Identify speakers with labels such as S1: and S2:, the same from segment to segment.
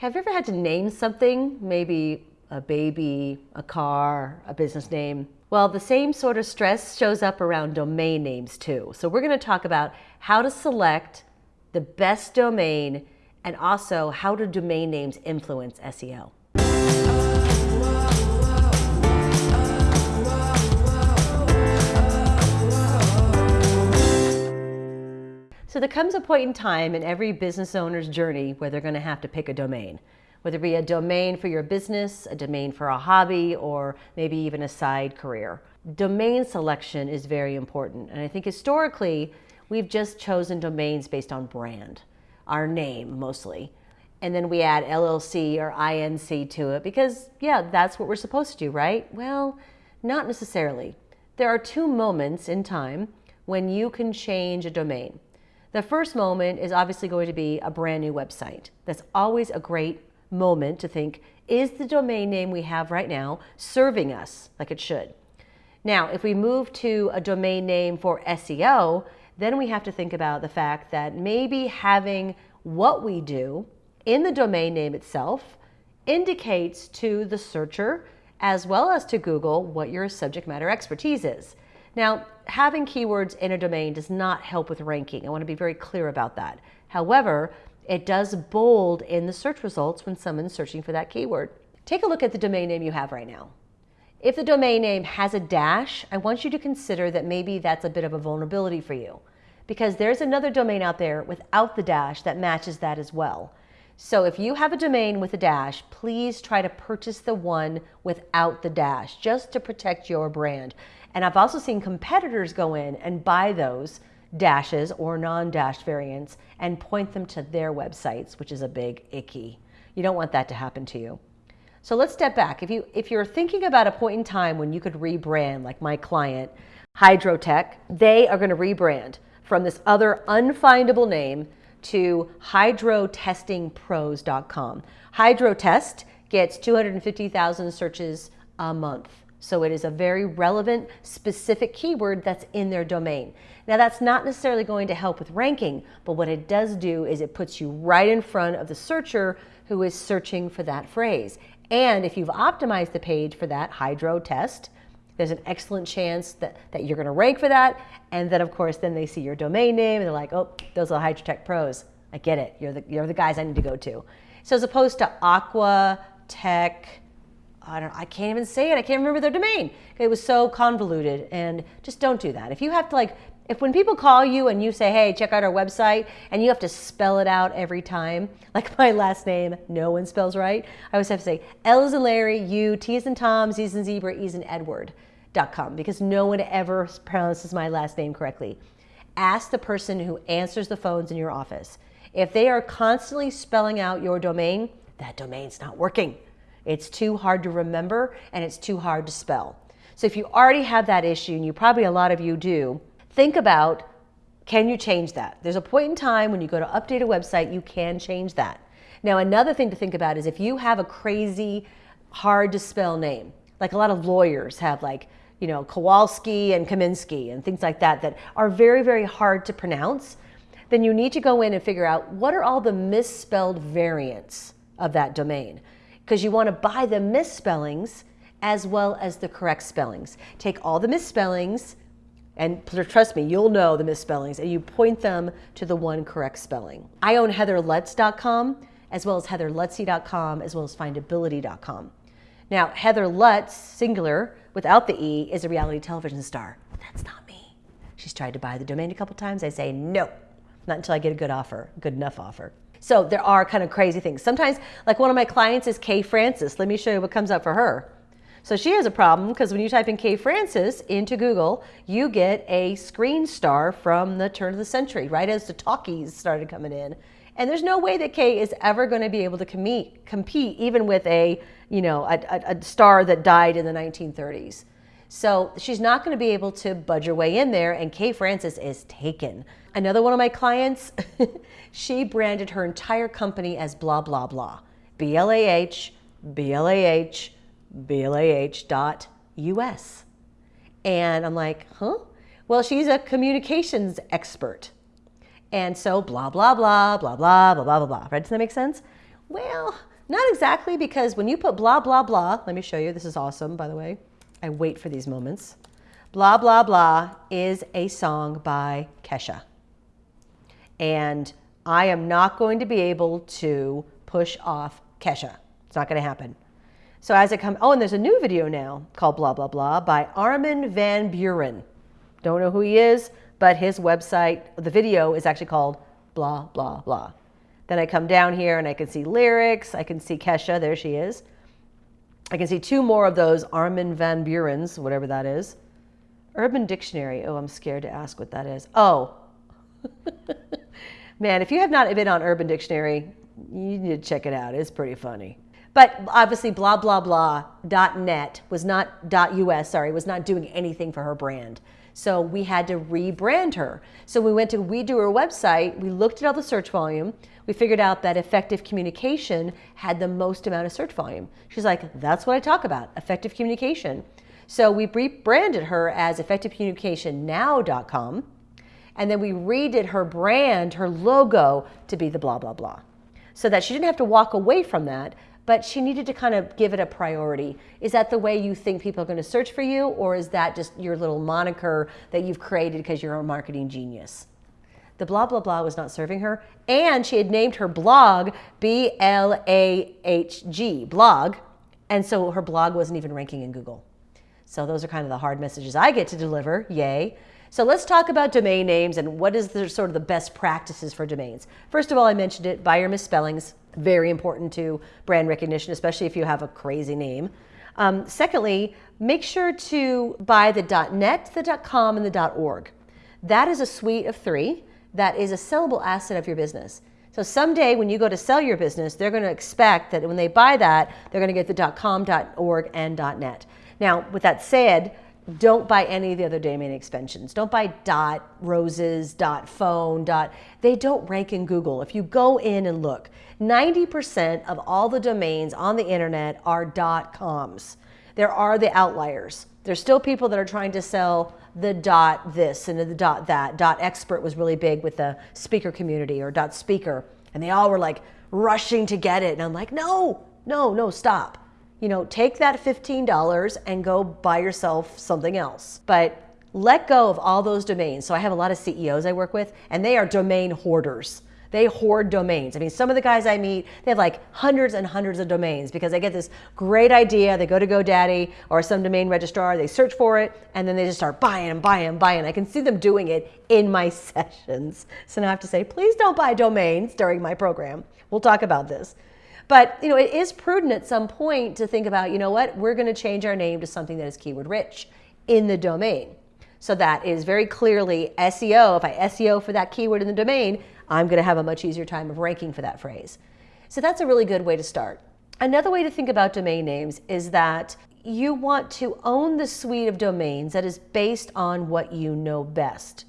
S1: Have you ever had to name something? Maybe a baby, a car, a business name? Well, the same sort of stress shows up around domain names too. So we're going to talk about how to select the best domain and also how do domain names influence SEO. So there comes a point in time in every business owner's journey where they're going to have to pick a domain, whether it be a domain for your business, a domain for a hobby, or maybe even a side career. Domain selection is very important. And I think historically, we've just chosen domains based on brand, our name mostly. And then we add LLC or INC to it because, yeah, that's what we're supposed to do, right? Well, not necessarily. There are two moments in time when you can change a domain. The first moment is obviously going to be a brand new website. That's always a great moment to think, is the domain name we have right now serving us like it should? Now, if we move to a domain name for SEO, then we have to think about the fact that maybe having what we do in the domain name itself indicates to the searcher as well as to Google what your subject matter expertise is. Now, having keywords in a domain does not help with ranking. I want to be very clear about that. However, it does bold in the search results when someone's searching for that keyword. Take a look at the domain name you have right now. If the domain name has a dash, I want you to consider that maybe that's a bit of a vulnerability for you because there's another domain out there without the dash that matches that as well. So if you have a domain with a dash, please try to purchase the one without the dash just to protect your brand. And I've also seen competitors go in and buy those dashes or non-dash variants and point them to their websites, which is a big icky. You don't want that to happen to you. So let's step back. If, you, if you're thinking about a point in time when you could rebrand, like my client, Hydrotech, they are going to rebrand from this other unfindable name to hydrotestingpros.com. Hydrotest gets 250,000 searches a month. So it is a very relevant, specific keyword that's in their domain. Now that's not necessarily going to help with ranking, but what it does do is it puts you right in front of the searcher who is searching for that phrase. And if you've optimized the page for that hydro test, there's an excellent chance that, that you're gonna rank for that. And then of course, then they see your domain name and they're like, oh, those are Hydrotech pros. I get it, you're the, you're the guys I need to go to. So as opposed to Aqua, Tech, I don't I can't even say it. I can't remember their domain. It was so convoluted and just don't do that. If you have to like, if when people call you and you say, hey, check out our website, and you have to spell it out every time, like my last name, no one spells right, I always have to say L is in Larry, U, T is in Tom, Z is in Zebra, E is in Edward, dot com, because no one ever pronounces my last name correctly. Ask the person who answers the phones in your office. If they are constantly spelling out your domain, that domain's not working. It's too hard to remember and it's too hard to spell. So if you already have that issue, and you probably a lot of you do, think about can you change that? There's a point in time when you go to update a website, you can change that. Now, another thing to think about is if you have a crazy, hard to spell name, like a lot of lawyers have like, you know, Kowalski and Kaminsky and things like that, that are very, very hard to pronounce, then you need to go in and figure out what are all the misspelled variants of that domain because you want to buy the misspellings as well as the correct spellings. Take all the misspellings, and trust me, you'll know the misspellings, and you point them to the one correct spelling. I own heatherlutz.com as well as heatherlutze.com as well as findability.com. Now, Heather Lutz, singular, without the E, is a reality television star. That's not me. She's tried to buy the domain a couple times. I say no, not until I get a good offer, good enough offer. So there are kind of crazy things. Sometimes, like one of my clients is Kay Francis. Let me show you what comes up for her. So she has a problem because when you type in Kay Francis into Google, you get a screen star from the turn of the century, right as the talkies started coming in. And there's no way that Kay is ever going to be able to compete, compete even with a, you know, a, a, a star that died in the 1930s. So she's not going to be able to budge her way in there, and Kay Francis is taken. Another one of my clients, she branded her entire company as blah, blah, blah. B-L-A-H, B-L-A-H, B-L-A-H dot U-S. And I'm like, huh? Well, she's a communications expert. And so blah, blah, blah, blah, blah, blah, blah, blah, blah. Right? Does that make sense? Well, not exactly because when you put blah, blah, blah, let me show you. This is awesome, by the way. I wait for these moments. Blah, blah, blah is a song by Kesha. And I am not going to be able to push off Kesha. It's not going to happen. So as it comes, oh, and there's a new video now called Blah, Blah, Blah by Armin van Buuren. Don't know who he is, but his website, the video is actually called Blah, Blah, Blah. Then I come down here and I can see lyrics. I can see Kesha. There she is. I can see two more of those Armin van Buurens, whatever that is. Urban Dictionary. Oh, I'm scared to ask what that is. Oh. Man, if you have not been on Urban Dictionary, you need to check it out. It's pretty funny. But obviously, blah, blah, blah, .net was not, .us, sorry, was not doing anything for her brand. So we had to rebrand her. So we went to redo her website, we looked at all the search volume, we figured out that effective communication had the most amount of search volume. She's like, that's what I talk about, effective communication. So we rebranded her as effectivecommunicationnow.com. And then we redid her brand, her logo to be the blah, blah, blah. So that she didn't have to walk away from that, but she needed to kind of give it a priority. Is that the way you think people are going to search for you, or is that just your little moniker that you've created because you're a marketing genius? The blah, blah, blah was not serving her. And she had named her blog B L A H G, blog. And so her blog wasn't even ranking in Google. So those are kind of the hard messages I get to deliver. Yay. So let's talk about domain names and what is the sort of the best practices for domains. First of all, I mentioned it, buyer misspellings, very important to brand recognition, especially if you have a crazy name. Um, secondly, make sure to buy the .net, the .com, and the .org. That is a suite of three that is a sellable asset of your business. So someday when you go to sell your business, they're going to expect that when they buy that, they're going to get the .com, .org, and .net. Now, with that said, don't buy any of the other domain extensions. Don't buy dot, roses, dot, phone, dot. They don't rank in Google. If you go in and look, 90% of all the domains on the internet are dot coms. There are the outliers. There's still people that are trying to sell the dot this and the dot that. Dot expert was really big with the speaker community or dot speaker. And they all were like rushing to get it. And I'm like, no, no, no, stop you know, take that $15 and go buy yourself something else. But let go of all those domains. So I have a lot of CEOs I work with, and they are domain hoarders. They hoard domains. I mean, some of the guys I meet, they have like hundreds and hundreds of domains because they get this great idea. They go to GoDaddy or some domain registrar, they search for it, and then they just start buying and buying and buying. I can see them doing it in my sessions. So now I have to say, please don't buy domains during my program. We'll talk about this. But you know, it is prudent at some point to think about, you know what, we're going to change our name to something that is keyword rich in the domain. So that is very clearly SEO. If I SEO for that keyword in the domain, I'm going to have a much easier time of ranking for that phrase. So that's a really good way to start. Another way to think about domain names is that you want to own the suite of domains that is based on what you know best.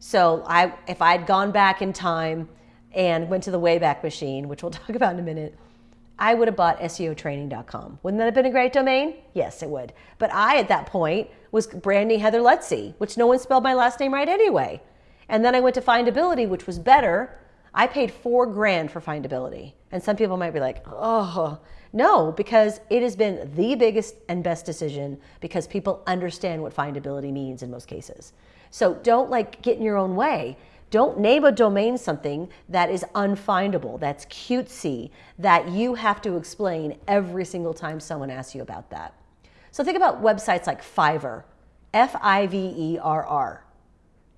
S1: So I, if I'd gone back in time and went to the Wayback Machine, which we'll talk about in a minute, I would have bought SEOtraining.com. Wouldn't that have been a great domain? Yes, it would. But I, at that point, was branding Heather Lutze, which no one spelled my last name right anyway. And then I went to Findability, which was better. I paid four grand for Findability. And some people might be like, oh, no, because it has been the biggest and best decision because people understand what findability means in most cases. So don't like get in your own way. Don't name a domain something that is unfindable, that's cutesy, that you have to explain every single time someone asks you about that. So think about websites like Fiverr, F-I-V-E-R-R.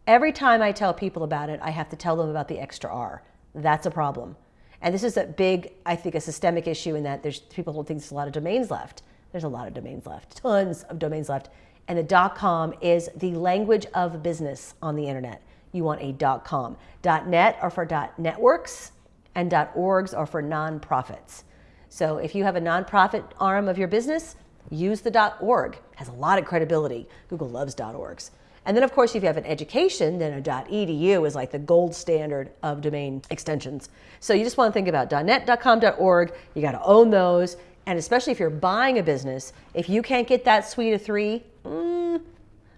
S1: Every time I tell people about it, I have to tell them about the extra R. That's a problem. And this is a big, I think, a systemic issue in that there's people don't think there's a lot of domains left. There's a lot of domains left, tons of domains left. And the dot .com is the language of business on the internet you want a .com. .net are for .networks and .orgs are for nonprofits. So if you have a nonprofit arm of your business, use the .org. It has a lot of credibility. Google loves .orgs. And then of course, if you have an education, then a .edu is like the gold standard of domain extensions. So you just want to think about .net, .com, .org. You got to own those. And especially if you're buying a business, if you can't get that suite of three, mm,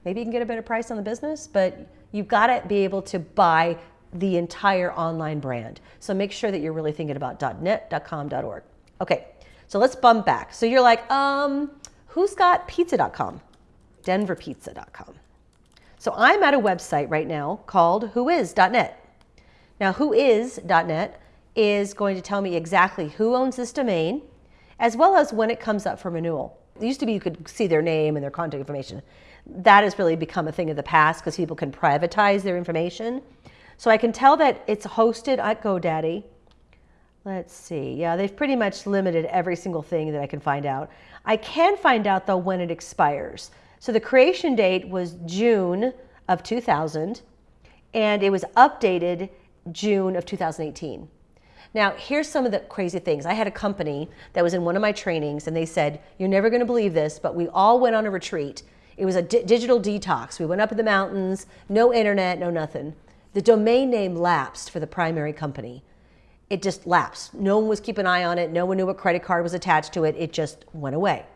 S1: maybe you can get a better price on the business, but you've got to be able to buy the entire online brand. So make sure that you're really thinking about .net, .com, .org. Okay, so let's bump back. So you're like, um, who's got pizza.com? Denverpizza.com. So I'm at a website right now called whois.net. Now, whois.net is going to tell me exactly who owns this domain, as well as when it comes up for renewal. It used to be you could see their name and their contact information. That has really become a thing of the past because people can privatize their information. So I can tell that it's hosted at GoDaddy. Let's see. Yeah, they've pretty much limited every single thing that I can find out. I can find out though when it expires. So the creation date was June of 2000 and it was updated June of 2018. Now, here's some of the crazy things. I had a company that was in one of my trainings and they said, You're never going to believe this, but we all went on a retreat. It was a digital detox. We went up in the mountains, no internet, no nothing. The domain name lapsed for the primary company. It just lapsed. No one was keeping an eye on it. No one knew what credit card was attached to it. It just went away.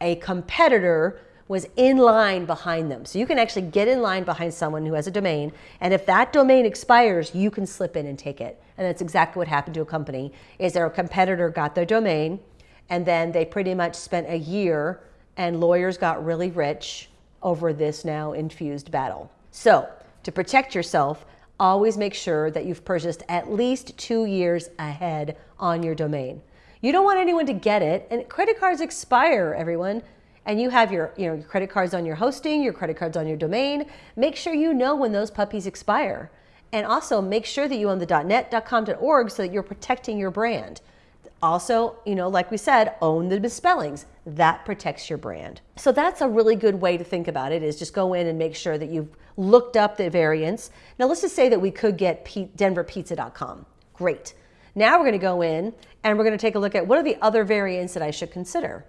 S1: A competitor was in line behind them. So you can actually get in line behind someone who has a domain. And if that domain expires, you can slip in and take it. And that's exactly what happened to a company is their competitor got their domain and then they pretty much spent a year and lawyers got really rich over this now infused battle. So to protect yourself, always make sure that you've purchased at least two years ahead on your domain. You don't want anyone to get it, and credit cards expire, everyone and you have your, you know, your credit cards on your hosting, your credit cards on your domain, make sure you know when those puppies expire. And also make sure that you own the .net, .com, .org so that you're protecting your brand. Also, you know, like we said, own the misspellings. That protects your brand. So that's a really good way to think about it is just go in and make sure that you've looked up the variants. Now let's just say that we could get denverpizza.com. Great. Now we're going to go in and we're going to take a look at what are the other variants that I should consider.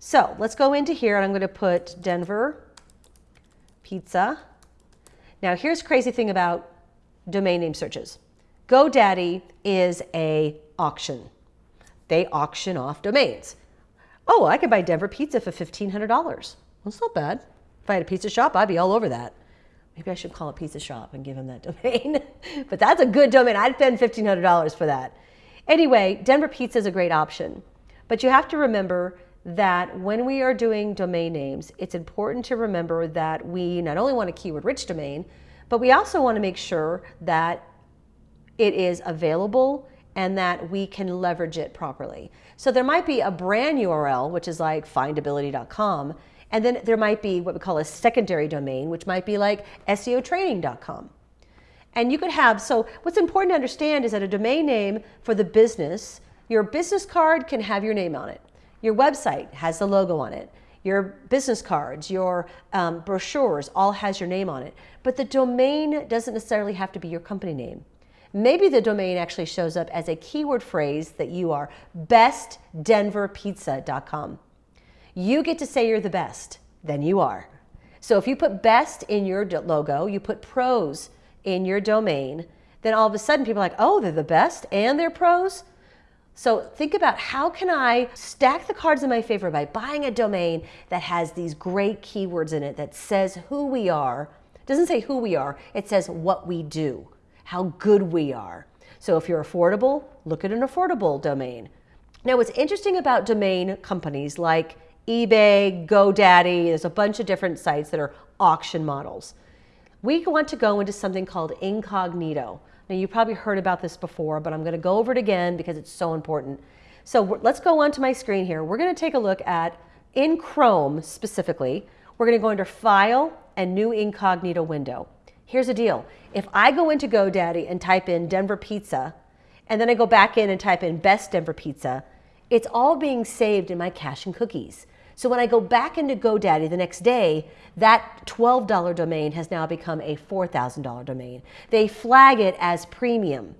S1: So let's go into here and I'm going to put Denver pizza. Now here's crazy thing about domain name searches. GoDaddy is a auction. They auction off domains. Oh, I could buy Denver pizza for $1,500. Well, That's not bad. If I had a pizza shop, I'd be all over that. Maybe I should call a pizza shop and give them that domain. but that's a good domain. I'd spend $1,500 for that. Anyway, Denver pizza is a great option. But you have to remember that when we are doing domain names, it's important to remember that we not only want a keyword rich domain, but we also want to make sure that it is available and that we can leverage it properly. So there might be a brand URL, which is like findability.com, and then there might be what we call a secondary domain, which might be like SEOtraining.com. And you could have, so what's important to understand is that a domain name for the business, your business card can have your name on it. Your website has the logo on it. Your business cards, your um, brochures all has your name on it. But the domain doesn't necessarily have to be your company name. Maybe the domain actually shows up as a keyword phrase that you are bestdenverpizza.com. You get to say you're the best, then you are. So if you put best in your logo, you put pros in your domain, then all of a sudden people are like, oh, they're the best and they're pros? So think about how can I stack the cards in my favor by buying a domain that has these great keywords in it that says who we are. It doesn't say who we are, it says what we do, how good we are. So if you're affordable, look at an affordable domain. Now what's interesting about domain companies like eBay, GoDaddy, there's a bunch of different sites that are auction models. We want to go into something called incognito. Now you probably heard about this before, but I'm going to go over it again because it's so important. So let's go onto my screen here. We're going to take a look at, in Chrome specifically, we're going to go under File and New Incognito Window. Here's the deal. If I go into GoDaddy and type in Denver Pizza, and then I go back in and type in Best Denver Pizza, it's all being saved in my cache and cookies. So when I go back into GoDaddy the next day, that $12 domain has now become a $4,000 domain. They flag it as premium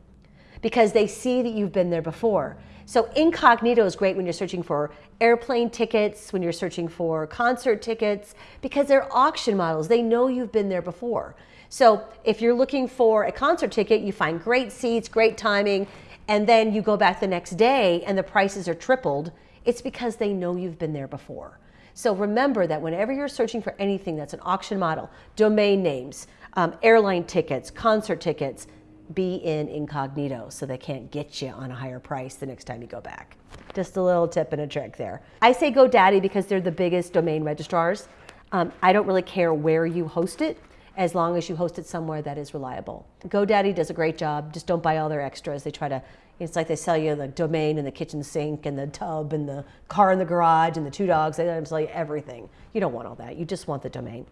S1: because they see that you've been there before. So incognito is great when you're searching for airplane tickets, when you're searching for concert tickets, because they're auction models. They know you've been there before. So if you're looking for a concert ticket, you find great seats, great timing, and then you go back the next day and the prices are tripled, it's because they know you've been there before. So remember that whenever you're searching for anything that's an auction model, domain names, um, airline tickets, concert tickets, be in incognito so they can't get you on a higher price the next time you go back. Just a little tip and a trick there. I say GoDaddy because they're the biggest domain registrars. Um, I don't really care where you host it as long as you host it somewhere that is reliable. GoDaddy does a great job. Just don't buy all their extras. They try to, it's like they sell you the domain and the kitchen sink and the tub and the car in the garage and the two dogs. They let them sell you everything. You don't want all that. You just want the domain.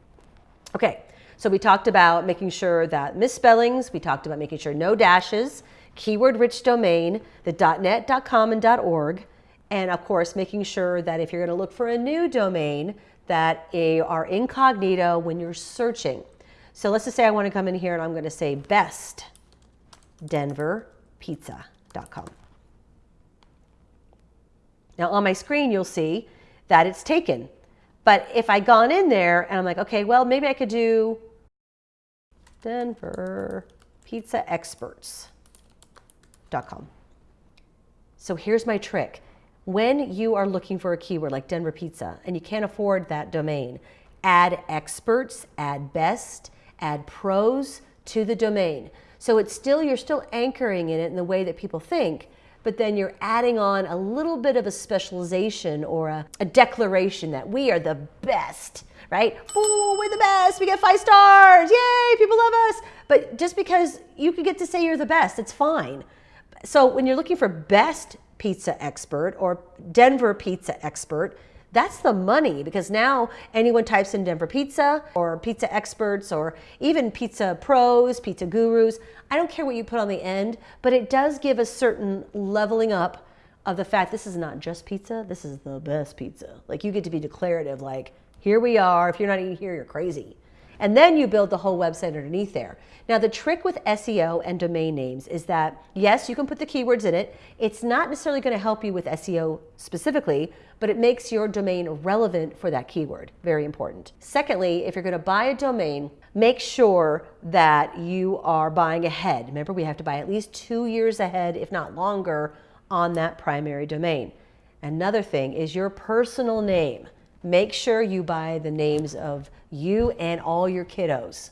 S1: Okay, so we talked about making sure that misspellings, we talked about making sure no dashes, keyword rich domain, the .net, .com, and .org, and of course making sure that if you're going to look for a new domain that are incognito when you're searching. So let's just say I want to come in here and I'm going to say best denverpizza.com. Now on my screen you'll see that it's taken. But if I gone in there and I'm like, okay, well maybe I could do Denver Pizza Experts.com. So here's my trick. When you are looking for a keyword like Denver Pizza and you can't afford that domain, add experts, add best, add pros to the domain. So it's still, you're still anchoring in it in the way that people think, but then you're adding on a little bit of a specialization or a, a declaration that we are the best, right? Ooh, we're the best, we get five stars, yay, people love us. But just because you could get to say you're the best, it's fine. So when you're looking for best pizza expert or Denver pizza expert, that's the money because now anyone types in Denver Pizza or Pizza Experts or even Pizza Pros, Pizza Gurus. I don't care what you put on the end, but it does give a certain leveling up of the fact this is not just pizza, this is the best pizza. Like you get to be declarative, like, here we are. If you're not eating here, you're crazy. And then you build the whole website underneath there. Now, the trick with SEO and domain names is that, yes, you can put the keywords in it. It's not necessarily going to help you with SEO specifically, but it makes your domain relevant for that keyword. Very important. Secondly, if you're going to buy a domain, make sure that you are buying ahead. Remember, we have to buy at least two years ahead, if not longer, on that primary domain. Another thing is your personal name. Make sure you buy the names of you and all your kiddos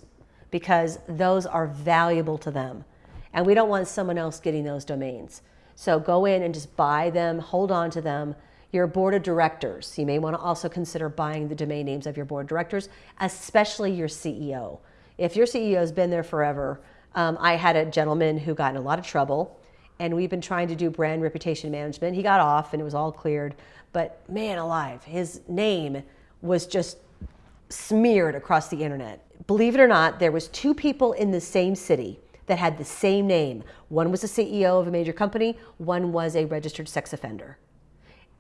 S1: because those are valuable to them. And we don't want someone else getting those domains. So go in and just buy them, hold on to them. Your board of directors, you may want to also consider buying the domain names of your board of directors, especially your CEO. If your CEO has been there forever, um, I had a gentleman who got in a lot of trouble and we've been trying to do brand reputation management. He got off and it was all cleared, but man alive, his name was just smeared across the internet. Believe it or not, there was two people in the same city that had the same name. One was a CEO of a major company, one was a registered sex offender.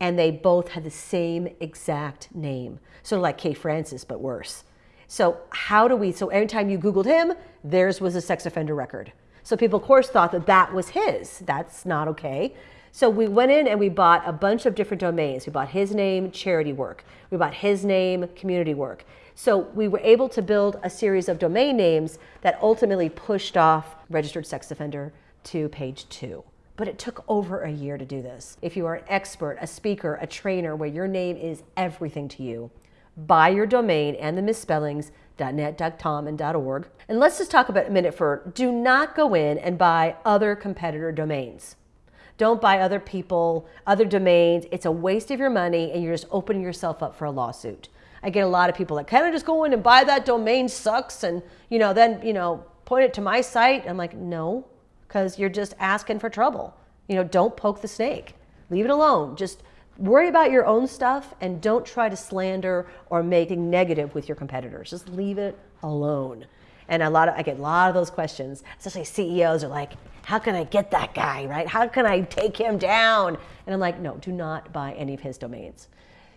S1: And they both had the same exact name. Sort of like Kay Francis, but worse. So how do we, so anytime you Googled him, theirs was a sex offender record. So people, of course, thought that that was his. That's not okay. So we went in and we bought a bunch of different domains. We bought his name, charity work. We bought his name, community work. So we were able to build a series of domain names that ultimately pushed off registered sex offender to page two. But it took over a year to do this. If you are an expert, a speaker, a trainer, where your name is everything to you, buy your domain and the misspellings .net, .com, and .org. And let's just talk about a minute for do not go in and buy other competitor domains. Don't buy other people, other domains. It's a waste of your money and you're just opening yourself up for a lawsuit. I get a lot of people that kind of just go in and buy that domain sucks and, you know, then, you know, point it to my site. I'm like, no, because you're just asking for trouble. You know, don't poke the snake. Leave it alone. Just worry about your own stuff and don't try to slander or make negative with your competitors. Just leave it alone. And a lot of, I get a lot of those questions, especially CEOs are like, how can I get that guy, right? How can I take him down? And I'm like, no, do not buy any of his domains.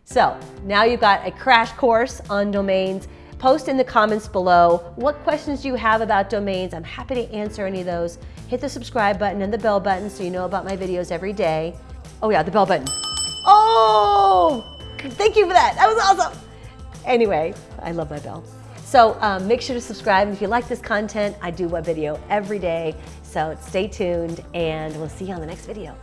S1: So now you've got a crash course on domains. Post in the comments below what questions do you have about domains. I'm happy to answer any of those. Hit the subscribe button and the bell button so you know about my videos every day. Oh yeah, the bell button. Oh, thank you for that. That was awesome. Anyway, I love my bell. So um, make sure to subscribe. If you like this content, I do a video every day. So stay tuned and we'll see you on the next video.